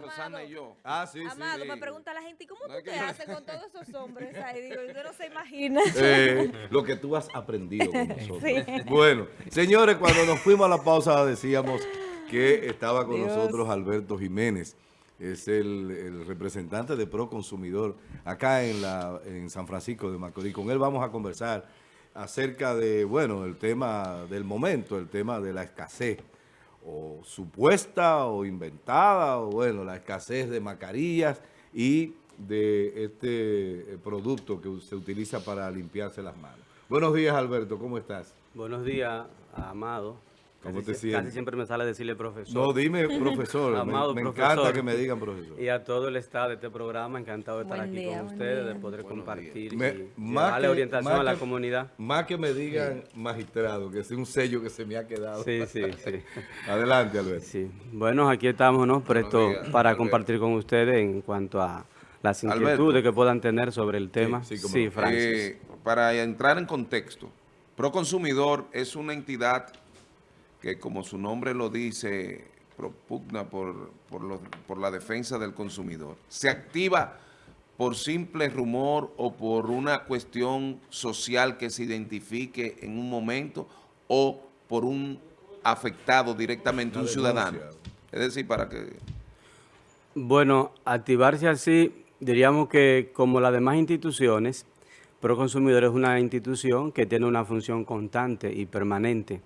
María Rosana y yo. Ah, sí, sí. Amado, sí. me pregunta la gente, ¿y cómo No tú te que- haces con todos esos hombres ahí? Digo, usted no se imagina. Eh, lo que tú has aprendido con nosotros. Sí. Bueno, señores, cuando nos fuimos a la pausa decíamos que estaba con Dios. nosotros Alberto Jiménez. Es el, el representante de Pro Consumidor acá en, la, en San Francisco de Macorís. Con él vamos a conversar acerca de, bueno, el tema del momento, el tema de la escasez, o supuesta o inventada, o bueno, la escasez de mascarillas y de este eh, producto que se utiliza para limpiarse las manos. Buenos días, Alberto, ¿cómo estás? Buenos días, Amado. ¿Cómo Casi te sie- sientes? Casi siempre me sale decirle profesor. No, dime, profesor, me, Amado me profesor. encanta que me digan profesor. Y a todo el staff de este programa, encantado de estar Buen aquí día, con ustedes, día. de poder Buenos compartir Me- y más que- orientación más a la que- comunidad. Más que me digan magistrado, que es un sello que se me ha quedado. Sí, sí, sí. Adelante, Alberto. sí. Bueno, aquí estamos, ¿no? Presto días, para Alberto. compartir con ustedes en cuanto a las Alberto. inquietudes que puedan tener sobre el tema. sí, Sí, no. Francis. Eh, para entrar en contexto, Proconsumidor es una entidad que, como su nombre lo dice, propugna por, por, los- por la defensa del consumidor. Se activa por simple rumor o por una cuestión social que se identifique en un momento o por un afectado directamente, un ciudadano. Es decir, para que... Bueno, activarse así, diríamos que como las demás instituciones, Proconsumidor es una institución que tiene una función constante y permanente.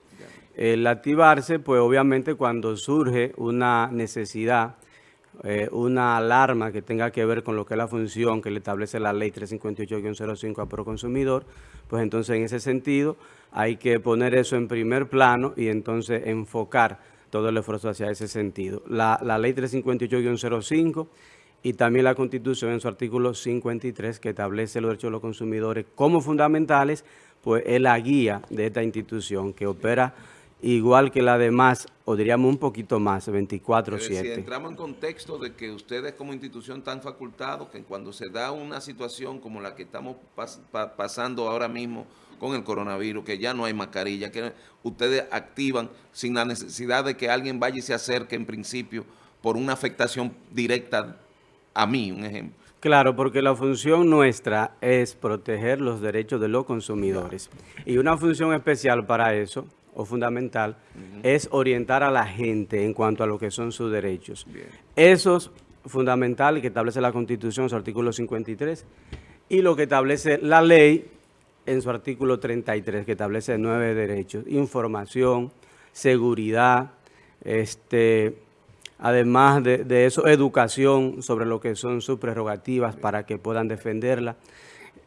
El activarse, pues obviamente cuando surge una necesidad, eh, una alarma que tenga que ver con lo que es la función que le establece la ley 358-05 a Proconsumidor, pues entonces en ese sentido hay que poner eso en primer plano y entonces enfocar todo el esfuerzo hacia ese sentido. La, la ley 358-05 y también la Constitución en su artículo 53 que establece los derechos de los consumidores como fundamentales, pues es la guía de esta institución que opera igual que la demás, o diríamos un poquito más, Es decir, 24-7. entramos en contexto de que ustedes como institución están facultados que cuando se da una situación como la que estamos pas- pa- pasando ahora mismo con el coronavirus, que ya no hay mascarilla, que ustedes activan sin la necesidad de que alguien vaya y se acerque en principio por una afectación directa a mí, un ejemplo. Claro, porque la función nuestra es proteger los derechos de los consumidores. Y una función especial para eso, o fundamental, es orientar a la gente en cuanto a lo que son sus derechos. Bien. Eso es fundamental que establece la Constitución en su artículo 53 y lo que establece la ley en su artículo 33, que establece nueve derechos, información, seguridad, este, además de, de eso, educación sobre lo que son sus prerrogativas para que puedan defenderla,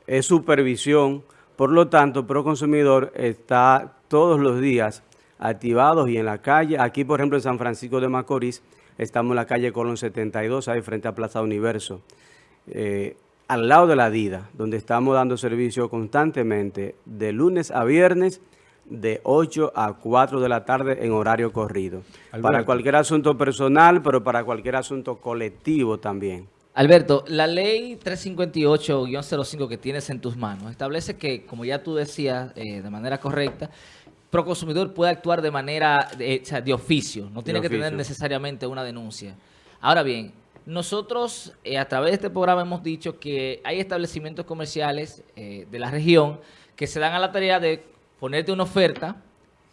es supervisión, por lo tanto, Proconsumidor está todos los días activados y en la calle, aquí por ejemplo en San Francisco de Macorís, estamos en la calle Colón 72, ahí frente a Plaza Universo, eh, al lado de la DIDA, donde estamos dando servicio constantemente de lunes a viernes, de 8 a 4 de la tarde en horario corrido. Para cualquier asunto personal, pero para cualquier asunto colectivo también. Alberto, la ley 358-05 que tienes en tus manos establece que, como ya tú decías eh, de manera correcta, Proconsumidor puede actuar de manera de, de oficio, no tiene que tener necesariamente una denuncia. Ahora bien, nosotros eh, a través de este programa hemos dicho que hay establecimientos comerciales eh, de la región que se dan a la tarea de ponerte una oferta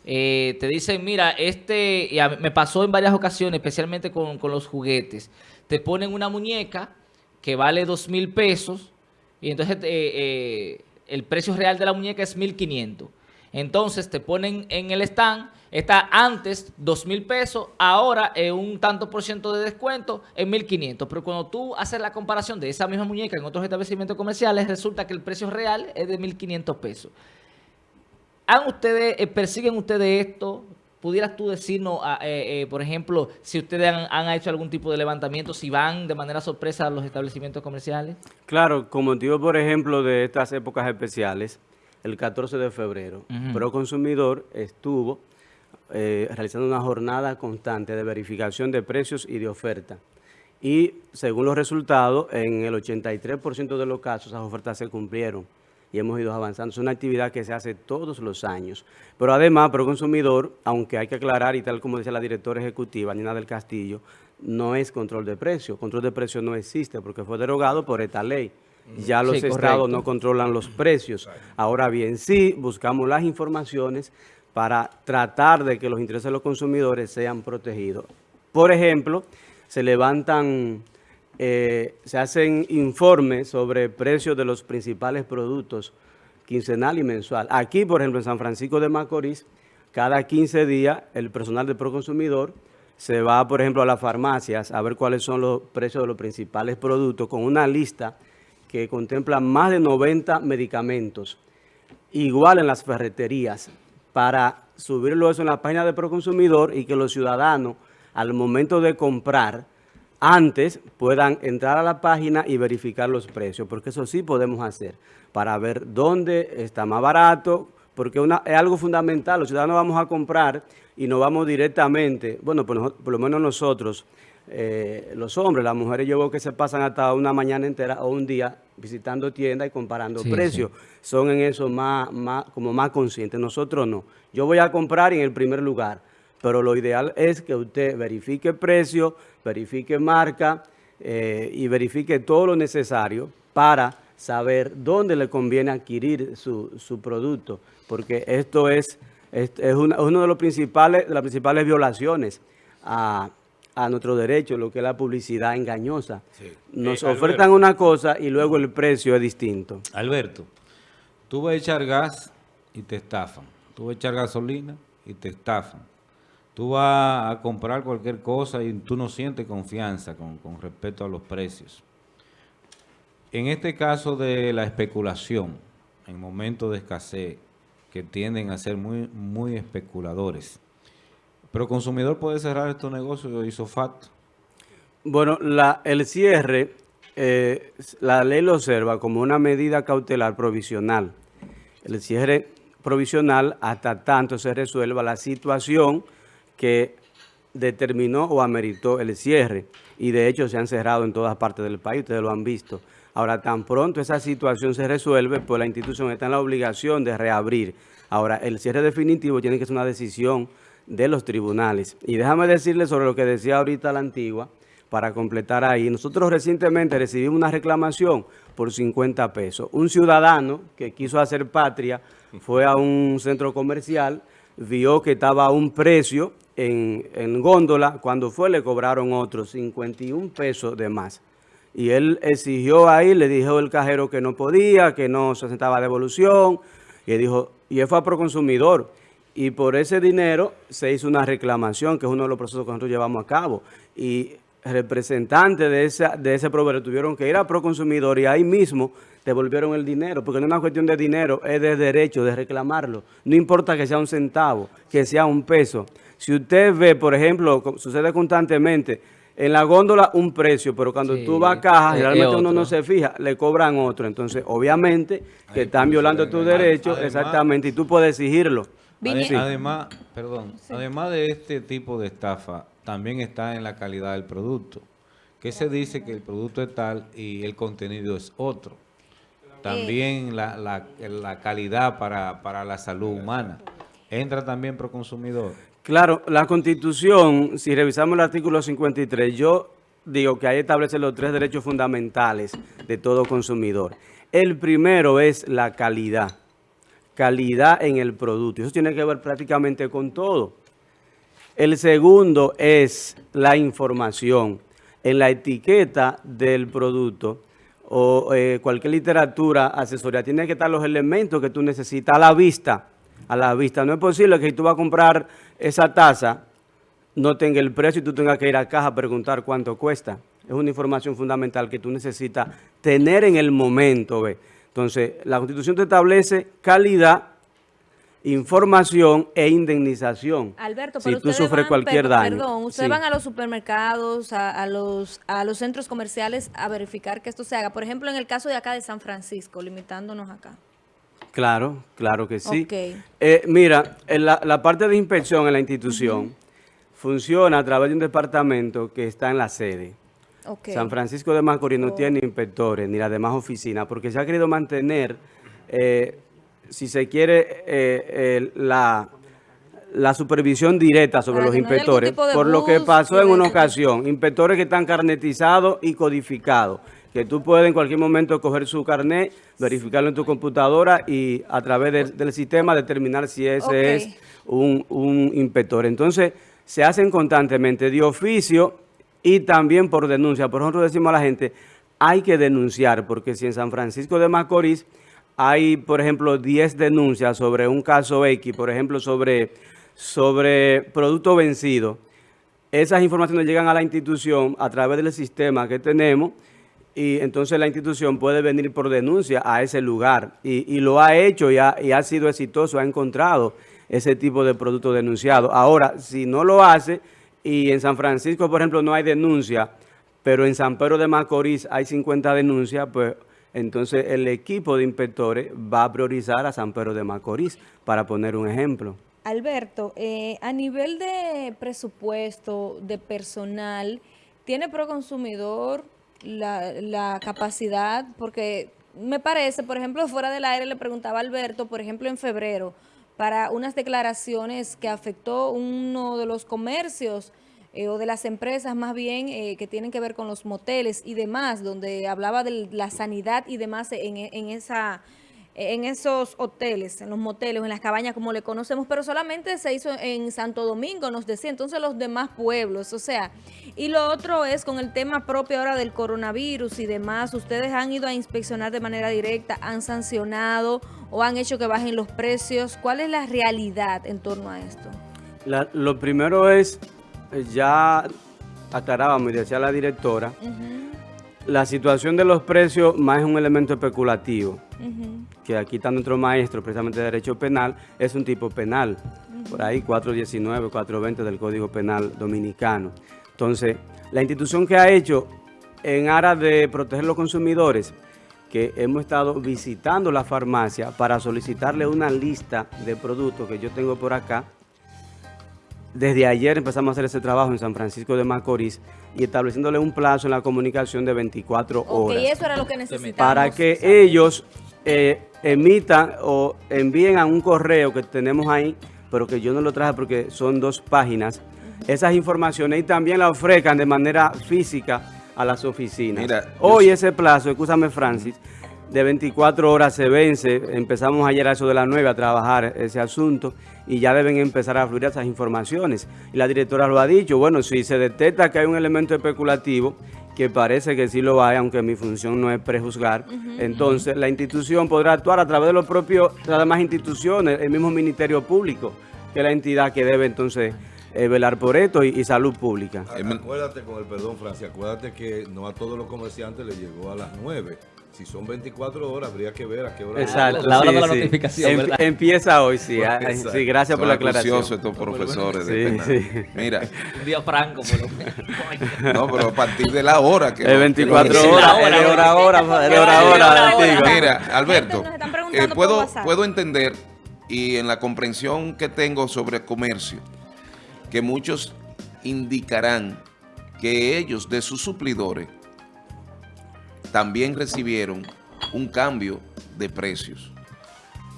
eh, te dicen, mira, este, me pasó en varias ocasiones, especialmente con, con los juguetes, te ponen una muñeca que vale dos mil pesos y entonces eh, eh, el precio real de la muñeca es 1.500. Entonces te ponen en el stand, está antes dos mil pesos, ahora es un tanto por ciento de descuento en 1.500. Pero cuando tú haces la comparación de esa misma muñeca en otros establecimientos comerciales, resulta que el precio real es de 1.500 pesos. ¿Han ustedes, eh, persiguen ustedes esto? ¿Pudieras tú decirnos, ah, eh, eh, por ejemplo, si ustedes han, han hecho algún tipo de levantamiento, si van de manera sorpresa a los establecimientos comerciales? Claro, con motivo, por ejemplo, de estas épocas especiales, el 14 de febrero, Ujú. Proconsumidor estuvo eh, realizando una jornada constante de verificación de precios y de oferta. Y según los resultados, en el 83% de los casos esas ofertas se cumplieron y hemos ido avanzando. Es una actividad que se hace todos los años. Pero además, Proconsumidor, aunque hay que aclarar, y tal como dice la directora ejecutiva, Nina del Castillo, no es control de precio. Control de precio no existe porque fue derogado por esta ley. Ya los Sí, estados correcto. no controlan los precios. Ahora bien, sí buscamos las informaciones para tratar de que los intereses de los consumidores sean protegidos. Por ejemplo, se levantan, eh, se hacen informes sobre precios de los principales productos quincenal y mensual. Aquí, por ejemplo, en San Francisco de Macorís, cada 15 días el personal de Proconsumidor se va, por ejemplo, a las farmacias a ver cuáles son los precios de los principales productos con una lista que contempla más de 90 medicamentos, igual en las ferreterías, para subirlo eso en la página de Proconsumidor y que los ciudadanos, al momento de comprar, antes puedan entrar a la página y verificar los precios, porque eso sí podemos hacer, para ver dónde está más barato, porque una, es algo fundamental, los ciudadanos vamos a comprar y no vamos directamente, bueno, por, por lo menos nosotros, eh, los hombres, las mujeres yo veo que se pasan hasta una mañana entera o un día visitando tiendas y comparando Sí, precios, son en eso más, más, como más conscientes, nosotros no. Yo voy a comprar en el primer lugar, pero lo ideal es que usted verifique precio, verifique marca eh, y verifique todo lo necesario para saber dónde le conviene adquirir su, su producto, porque esto es, es, es una- uno de los principales, de las principales violaciones a, a nuestro derecho, lo que es la publicidad engañosa. Nos Eh, ofertan Alberto. una cosa y luego el precio es distinto. Alberto, tú vas a echar gas y te estafan. Tú vas a echar gasolina y te estafan. Tú vas a comprar cualquier cosa y tú no sientes confianza con, con respecto a los precios. En este caso de la especulación, en momentos de escasez, que tienden a ser muy, muy especuladores, pero consumidor puede cerrar estos negocios hizo facto. Bueno, el cierre, eh, la ley lo observa como una medida cautelar provisional. El cierre provisional hasta tanto se resuelva la situación que determinó o ameritó el cierre. Y de hecho se han cerrado en todas partes del país, ustedes lo han visto. Ahora, tan pronto esa situación se resuelve, pues la institución está en la obligación de reabrir. Ahora, el cierre definitivo tiene que ser una decisión de los tribunales. Y déjame decirle sobre lo que decía ahorita la antigua, para completar ahí. Nosotros recientemente recibimos una reclamación por 50 pesos. Un ciudadano que quiso hacer patria fue a un centro comercial, vio que estaba a un precio en, en góndola, cuando fue le cobraron otros 51 pesos de más. Y él exigió ahí, le dijo el cajero que no podía, que no se sentaba devolución, y él dijo, y él fue a Proconsumidor, y por ese dinero se hizo una reclamación, que es uno de los procesos que nosotros llevamos a cabo, y representantes de, esa, de ese proveedor tuvieron que ir a Proconsumidor y ahí mismo devolvieron el dinero, porque no es una cuestión de dinero, es de derecho de reclamarlo. No importa que sea un centavo, que sea un peso. Si usted ve, por ejemplo, sucede constantemente, en la góndola un precio, pero cuando Sí, tú vas a caja, es uno no se fija, le cobran otro. Entonces, obviamente, que están violando tus derechos, exactamente, y tú puedes exigirlo. Además, perdón, además de este tipo de estafa, también está en la calidad del producto. Que se dice que el producto es tal y el contenido es otro. También la, la- la calidad para, para la salud humana. Entra también pro consumidor. Claro, la Constitución, si revisamos el artículo 53, yo digo que ahí establece los tres derechos fundamentales de todo consumidor. El primero es la calidad, calidad en el producto. Eso tiene que ver prácticamente con todo. El segundo es la información. En la etiqueta del producto o eh, cualquier literatura asesoría, tiene que estar los elementos que tú necesitas a la vista. A la vista. No es posible que si tú vas a comprar esa taza, no tenga el precio y tú tengas que ir a caja a preguntar cuánto cuesta. Es una información fundamental que tú necesitas tener en el momento. ¿ve? Entonces, la Constitución te establece calidad, información e indemnización. Alberto, si pero tú ustedes sufres van, cualquier per- daño. Perdón, ustedes Sí. van a los supermercados, a, a los, a los centros comerciales a verificar que esto se haga. Por ejemplo, en el caso de acá de San Francisco, limitándonos acá. Claro, claro que sí. Ok. Eh, mira, en la, la parte de inspección en la institución funciona a través de un departamento que está en la sede. Ok. San Francisco de Macorís no Oh. tiene inspectores ni las demás oficinas porque se ha querido mantener, eh, si se quiere, eh, eh, la, la supervisión directa sobre Para los no inspectores, por lo que pasó en una ocasión, inspectores que están carnetizados y codificados, que tú puedes en cualquier momento coger su carnet, verificarlo en tu computadora y a través del, del sistema determinar si ese es un, un inspector. Entonces, se hacen constantemente de oficio y también por denuncia. Por ejemplo, decimos a la gente, hay que denunciar, porque si en San Francisco de Macorís hay, por ejemplo, 10 denuncias sobre un caso X, por ejemplo, sobre, sobre producto vencido, esas informaciones llegan a la institución a través del sistema que tenemos y entonces la institución puede venir por denuncia a ese lugar y, y lo ha hecho y ha, y ha sido exitoso, ha encontrado ese tipo de producto denunciado. Ahora, si no lo hace y en San Francisco, por ejemplo, no hay denuncia, pero en San Pedro de Macorís hay 50 denuncias, pues entonces el equipo de inspectores va a priorizar a San Pedro de Macorís, para poner un ejemplo. Alberto, eh, a nivel de presupuesto, de personal, ¿tiene Proconsumidor la, la capacidad? Porque me parece, por ejemplo, fuera del aire le preguntaba a Alberto, por ejemplo, en febrero, para unas declaraciones que afectó uno de los comercios eh, o de las empresas más bien eh, que tienen que ver con los moteles y demás, donde hablaba de la sanidad y demás en, en esa en esos hoteles, en los moteles, en las cabañas como le conocemos, pero solamente se hizo en Santo Domingo, nos decía, entonces los demás pueblos, o sea, y lo otro es con el tema propio ahora del coronavirus y demás, ustedes han ido a inspeccionar de manera directa, han sancionado o han hecho que bajen los precios, ¿cuál es la realidad en torno a esto? La- lo primero es, ya aclarábamos y decía la directora, la situación de los precios más es un elemento especulativo, que aquí está nuestro maestro precisamente de Derecho Penal, es un tipo penal, por ahí 419, 420 del Código Penal Dominicano. Entonces, la institución que ha hecho en aras de proteger los consumidores, que hemos estado visitando la farmacia para solicitarle una lista de productos que yo tengo por acá, desde ayer empezamos a hacer ese trabajo en San Francisco de Macorís y estableciéndole un plazo en la comunicación de 24 Ok, horas eso era lo que necesitábamos. para que ellos eh, emitan o envíen a un correo que tenemos ahí, pero que yo no lo traje porque son dos páginas, esas informaciones y también la ofrezcan de manera física a las oficinas. Mira, Hoy ese plazo, escúchame Francis, de 24 horas se vence, empezamos ayer a eso de las 9 a trabajar ese asunto y ya deben empezar a fluir esas informaciones. Y la directora lo ha dicho, bueno, si se detecta que hay un elemento especulativo, que parece que sí lo hay, aunque mi función no es prejuzgar, entonces la institución podrá actuar a través de los propios, de las demás instituciones, el mismo Ministerio Público, que es la entidad que debe entonces eh, velar por esto y, y salud pública. Acuérdate con el perdón, Francia, acuérdate que no a todos los comerciantes les llegó a las 9. Si son 24 horas, habría que ver a qué hora. Exacto. La hora sí, de la sí. notificación, Em- ¿verdad? Empieza hoy, sí. ah, Exacto. sí, gracias por la aclaración. estos profesores de Sí, sí. Mira, Un día franco, por lo no, pero a partir de la hora que... Es lo- 24 que lo- Sí, horas, la hora, es de hora a hora, de hora hora. Mira, Alberto, eh, puedo, puedo entender y en la comprensión que tengo sobre comercio, que muchos indicarán que ellos de sus suplidores también recibieron un cambio de precios.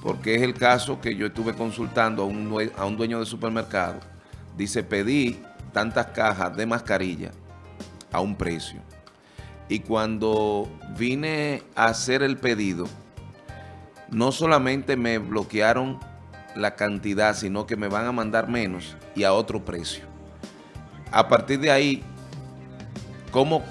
Porque es el caso que yo estuve consultando a un, a un dueño de supermercado. Dice, pedí tantas cajas de mascarilla a un precio. Y cuando vine a hacer el pedido, no solamente me bloquearon la cantidad, sino que me van a mandar menos y a otro precio. A partir de ahí, ¿cómo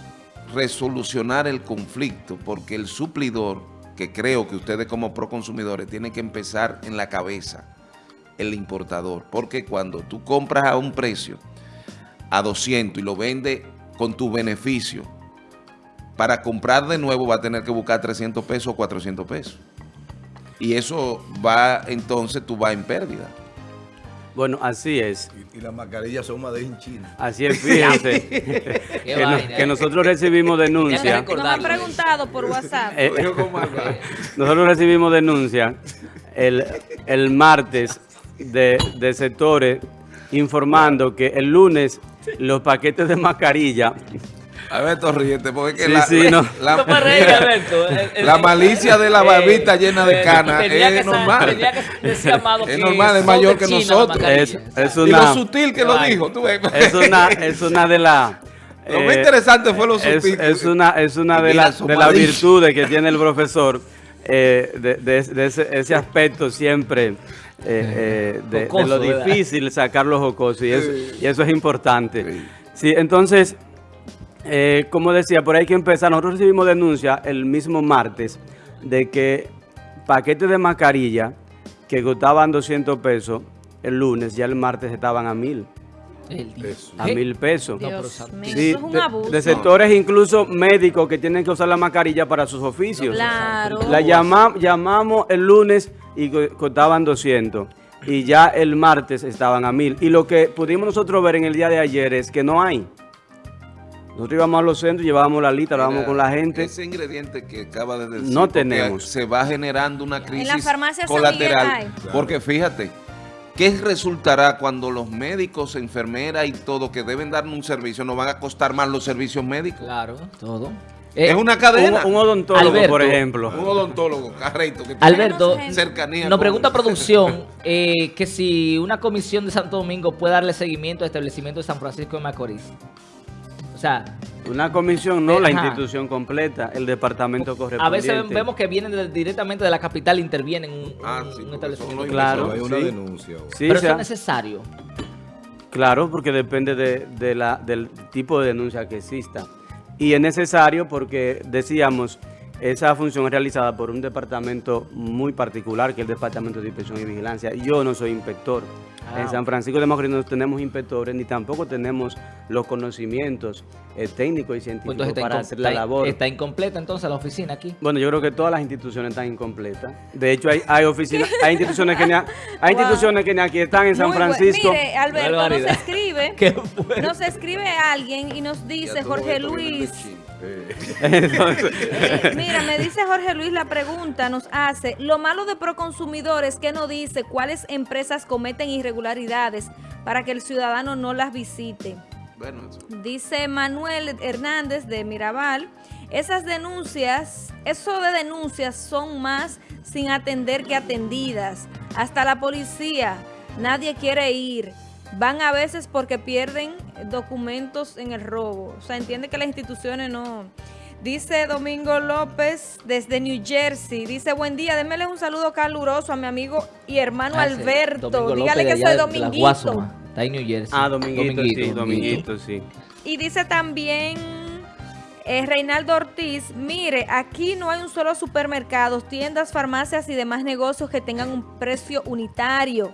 resolucionar el conflicto? Porque el suplidor, que creo que ustedes como proconsumidores tienen que empezar en la cabeza, el importador. Porque cuando tú compras a un precio, a 200 y lo vendes con tu beneficio, para comprar de nuevo va a tener que buscar 300 pesos o 400 pesos. Y eso va, entonces tú vas en pérdida. Bueno, así es. Y, y las mascarillas son más de en China. Así es, fíjense. que, no- que eh. nosotros recibimos denuncias. Nos han preguntado por WhatsApp. Eh, nosotros recibimos denuncias el, el martes de, de sectores informando que el lunes los paquetes de mascarilla Alberto, ríete, porque es que Sí, la, sí, no. la- No me reí, Alberto. El- el- La malicia de la eh, barbita llena de eh, cana tenía es normal. Que Es que normal, es mayor que China nosotros. la Es, y lo sutil que lo dijo, tú ves. es una, es una de las... Lo más interesante fue lo sutil. es una, es una de, las de malicia. virtudes que tiene el profesor, eh, de, de- de ese, ese aspecto siempre eh, eh, de, de Jocoso, lo ¿verdad? difícil sacar los jocosos, y eso, y eso es importante. Sí, entonces, eh, como decía, por ahí hay que empezar. Nosotros recibimos denuncia el mismo martes de que paquetes de mascarilla que costaban 200 pesos el lunes, ya el martes estaban a mil, a mil pesos. No, pero Dios Sí, es un de, abuso. de sectores incluso médicos que tienen que usar la mascarilla para sus oficios. Claro. La llama- llamamos el lunes y co- costaban 200 y ya el martes estaban a 1000. Y lo que pudimos nosotros ver en el día de ayer es que no hay. Nosotros íbamos a los centros, llevábamos la lista, hablábamos con la gente. Ese ingrediente que acaba de decir. No tenemos. Se va generando una crisis la farmacia San Miguel colateral. hay. Porque fíjate, ¿qué resultará cuando los médicos, enfermeras y todo que deben darnos un servicio nos van a costar más los servicios médicos? Claro, todo. es Eh, una cadena. Un, un odontólogo, Alberto. por ejemplo. Un odontólogo, carreto, que Alberto, cercanía. Nos con- pregunta producción eh, que si una comisión de Santo Domingo puede darle seguimiento al establecimiento de San Francisco de Macorís. Sea, Una comisión, no la Ajá. institución completa, el departamento a correspondiente. veces vemos que vienen de- directamente de la capital, intervienen en un, Ah, un- sí, un porque establecimiento. Claro, Hay una sí. denuncia. Sí, Pero o sea, eso es necesario. Claro, porque depende de, de la, del tipo de denuncia que exista. Y es necesario porque, decíamos, esa función es realizada por un departamento muy particular, que es el Departamento de Inspección y Vigilancia. Yo no soy inspector. Ah, en San Francisco de Macorís no tenemos inspectores, ni tampoco tenemos los conocimientos eh, técnicos y Pues científicos entonces está, para hacer la labor. está incompleta entonces la oficina aquí. Bueno, yo creo que todas las instituciones están incompletas. De hecho, hay, hay oficinas, hay instituciones que ni, a- hay Wow. instituciones que ni aquí están en San Muy. Francisco. Mire, Alberto, nos escribe, nos escribe alguien y nos dice, Jorge Luis, Entonces, mira, me dice Jorge Luis la pregunta, nos hace, lo malo de Proconsumidor es que no dice cuáles empresas cometen irregularidades para que el ciudadano no las visite. Bueno, eso. Dice Manuel Hernández de Mirabal, esas denuncias, eso de denuncias son más sin atender que atendidas. Hasta la policía, nadie quiere ir. Van a veces porque pierden documentos en el robo. O sea, entiende que las instituciones no... Dice Domingo López desde New Jersey. Dice, buen día, démele un saludo caluroso a mi amigo y hermano Ah, Alberto. Dígale que soy dominguito. Está en New Jersey. ah, Dominguito, sí, Dominguito, sí. Y dice también eh, Reinaldo Ortiz, mire, aquí no hay un solo supermercado, tiendas, farmacias y demás negocios que tengan un precio unitario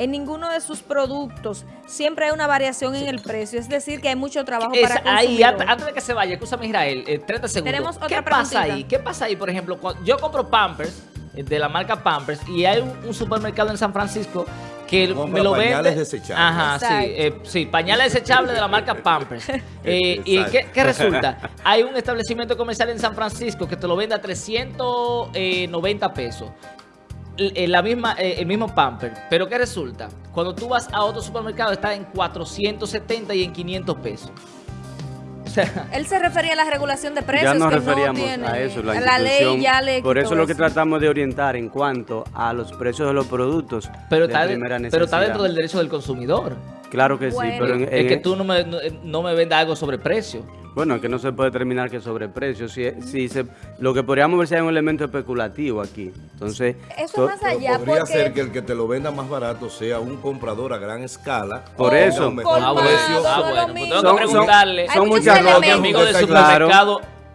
en ninguno de sus productos. Siempre hay una variación en el precio, es decir, que hay mucho trabajo Es- para ahí, antes, antes de que se vaya, escúchame Israel, eh, 30 segundos. Tenemos otra ¿Qué pasa ahí? ¿Qué pasa ahí, por ejemplo? cuando yo compro Pampers eh, de la marca Pampers y hay un, un supermercado en San Francisco que Compra me lo vende. pañales desechables. Ajá, sí, eh, sí, pañales desechables de la marca Pampers. Eh, ¿Y qué, qué resulta? Hay un establecimiento comercial en San Francisco que te lo vende a 390 pesos. Eh, La misma, eh, el mismo Pamper. Pero ¿qué resulta? Cuando tú vas a otro supermercado está en 470 y en 500 pesos. O sea, Él se refería a la regulación de precios Ya nos que referíamos no tiene. a eso, la, la ley institución. ya le Por eso es lo que tratamos de orientar en cuanto a los precios de los productos pero, de está, primera pero necesidad. está dentro del derecho del consumidor. Claro que Bueno. sí, pero en- es en- que tú no me, no, no me vendas algo sobre precio. Bueno, es que no se puede determinar que sobre precios. Si, si se, lo que podríamos ver sea un elemento especulativo aquí. Entonces, Eso es más allá podría porque ser que el que te lo venda más barato sea un comprador a gran escala. Por eso. mejor precio, Ah, ah, bueno, pues tengo que Son- preguntarle Hay son muchas mi amigo de Claro.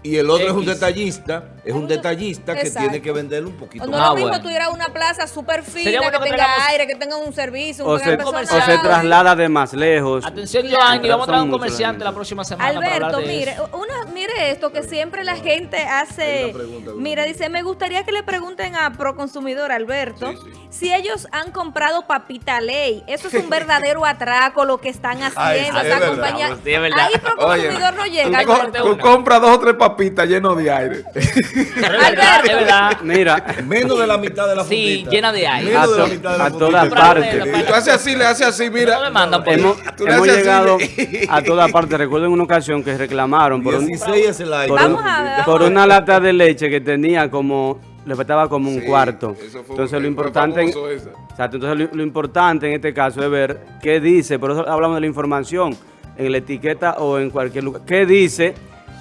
Y el otro es un detallista, es un detallista que tiene que venderle un poquito No más. es Ah, lo mismo bueno. tú ir a una plaza súper fina, bueno que que tenga aire, que tenga un servicio, un o, se, o personal. se traslada de más lejos. Atención, Joanny, vamos a traer un comerciante la próxima semana Alberto, de mire, eso. una, mire esto que siempre la gente hace. pregunta. Mira, dice, me gustaría que le pregunten a Proconsumidor Alberto Sí, sí. si ellos han comprado papita ley. Eso es un verdadero atraco lo que están haciendo. sí, esa es verdad, compañía. pues, sí, es verdad. Ahí Proconsumidor no llega, Tú, co- Alberto. tú compras dos o tres papitas llenas de aire. Es verdad, es verdad. Mira, Menos de la mitad de la Sí, fundita. llena de aire. A Menos de la to- mitad de la a fundita. todas partes. Y tú haces así, le haces así, mira. No me mandan por hemos, Tú le hemos así, llegado le- a todas partes. Recuerdo en una ocasión que reclamaron por, un- 16 es el aire. por, Vamos un- a ver, vamos por a ver. una lata de leche que tenía como, le faltaba como un Sí, cuarto. eso fue- Entonces lo fue importante, en- exacto, entonces lo, lo importante en este caso es ver qué dice, por eso hablamos de la información en la etiqueta o en cualquier lugar. ¿Qué dice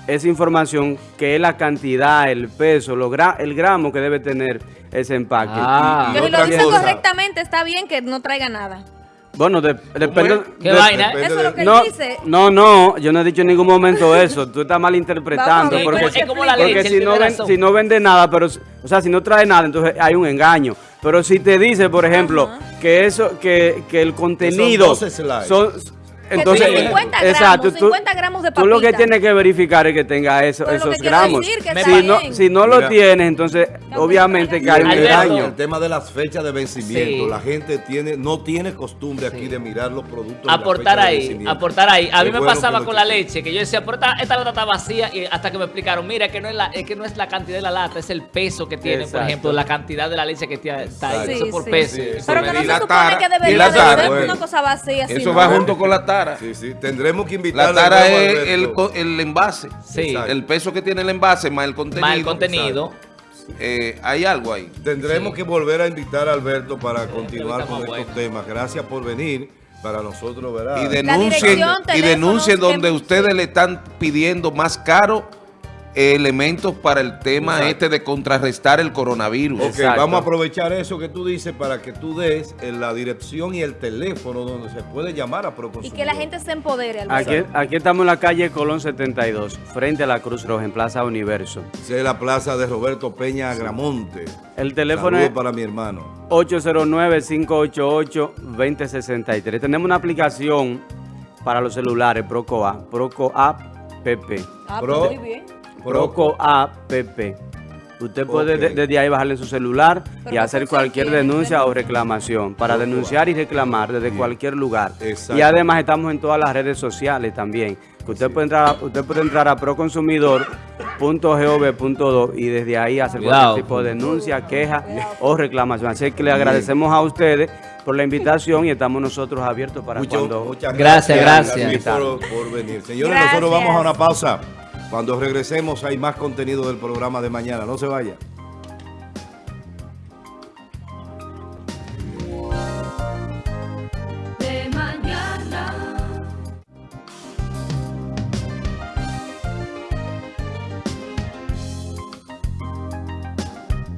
esa información? Que es la cantidad, el peso, lo gra- el gramo que debe tener ese empaque. Ah. Que si lo dicen cosa. correctamente, está bien que no traiga nada. Bueno, de- depende. ¿Qué de- vaina? depende Eso es lo que él No, dice. no, no, yo no he dicho en ningún momento eso. Tú estás malinterpretando. Ver, porque ¿cómo- es como la Porque leche, porque él si no, tiene ven- razón. si no vende nada, pero, o sea, si no trae nada, entonces hay un engaño. Pero si te dice, por ejemplo, que eso, que, que el contenido 12 slides. son, Que entonces, tiene 50 gramos, exacto, tú, 50 gramos de tú lo que papita. tienes que verificar es que tenga eso- Pero lo que esos gramos. decir que está si no, si no lo tienes, entonces obviamente que hay un engaño. El tema de las fechas de vencimiento. Sí. La gente tiene no tiene costumbre aquí de mirar los productos. Aportar de ahí, aportar ahí. A mí me bueno pasaba con la leche, que yo decía, pero esta, esta lata está vacía, y hasta que me explicaron, mira, que no es la, es que no es la cantidad de la lata, es el peso que tiene, por ejemplo, la cantidad de la leche que tiene, está ahí, Sí, eso por sí. peso. Sí, Pero que no Y se la supone que y debería la de una cosa vacía. Eso sino- va junto con la tara. Sí, sí. Tendremos que invitar La tara es el, el envase. Sí. Exacto. El peso que tiene el envase más el contenido. Más el contenido. Eh, hay algo ahí. Tendremos Sí. que volver a invitar a Alberto para continuar con estos bueno. temas. Gracias por venir. Para nosotros, ¿verdad? Y denuncien, y denuncien donde que- ustedes le están pidiendo más caro elementos para el tema Exacto. este de contrarrestar el coronavirus. Ok, Exacto. vamos a aprovechar eso que tú dices para que tú des en la dirección y el teléfono donde se puede llamar a Y Proconsumidor. que la gente se empodere. Alberto. Aquí, aquí estamos en la calle Colón 72, frente a la Cruz Roja, en Plaza Universo. Esa es la plaza de Roberto Peña Agramonte. El teléfono es para mi hermano. 809-588-2063. Tenemos una aplicación para los celulares, Proco A, Proco App PP. Ah, Pro- pues muy bien. Proco App PP. Usted puede desde ahí bajarle en su celular Pero y ¿qué hacer cualquier denuncia o reclamación para denunciar y reclamar desde Bien. cualquier lugar. Y además estamos en todas las redes sociales también. Que usted puede entrar, a- usted puede entrar a proconsumidor.gov.do y desde ahí hacer Cuidado. cualquier tipo de denuncia, queja o reclamación. Así que le agradecemos a ustedes por la invitación y estamos nosotros abiertos para Mucho- cuando muchas Gracias, gracias. por, por venir. Señores, Gracias. nosotros vamos a una pausa. Cuando regresemos hay más contenido del programa de mañana. No se vaya.